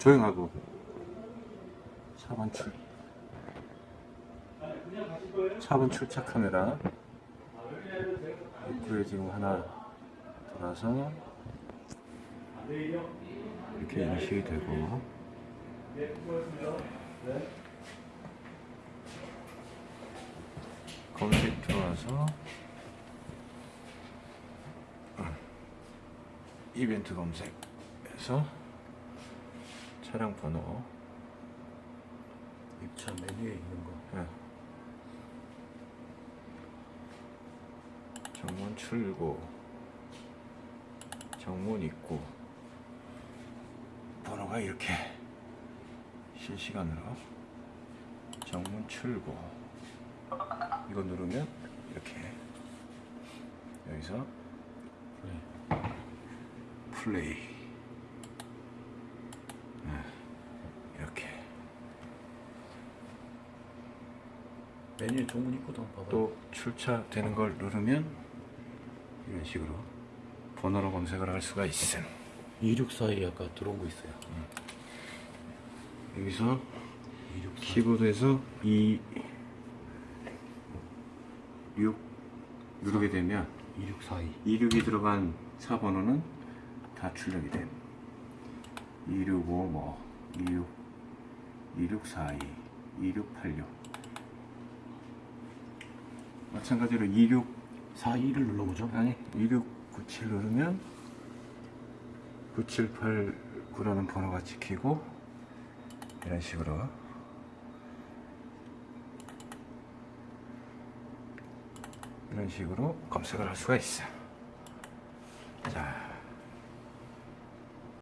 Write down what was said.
조용하고. 4번 출. 4번 출착 카메라. 입구에 지금 하나 돌아서 이렇게 인식이 되고. 검색 들어와서 이벤트 검색해서 차량 번호 입차 메뉴에 있는 거. 예. 정문 출구 정문 입구 번호가 이렇게 실시간으로 정문 출구 이거 누르면 이렇게 여기서 그래. 플레이 네. 이렇게 메뉴에 종문 한번 봐봐. 또 출차되는 걸 누르면 이런 식으로 번호로 검색을 할 수가 있음 264에 아까 들어온 거 있어요. 여기서 264. 키보드에서 2 6 누르게 되면 2642. 26이 들어간 4번호는 다 출력이 돼. 265 뭐, 26, 2642, 2686. 마찬가지로 26, 42를 눌러보죠. 아니, 2697 누르면 9789라는 번호가 찍히고, 이런 식으로. 이런 식으로 검색을 할 수가 있어. 자,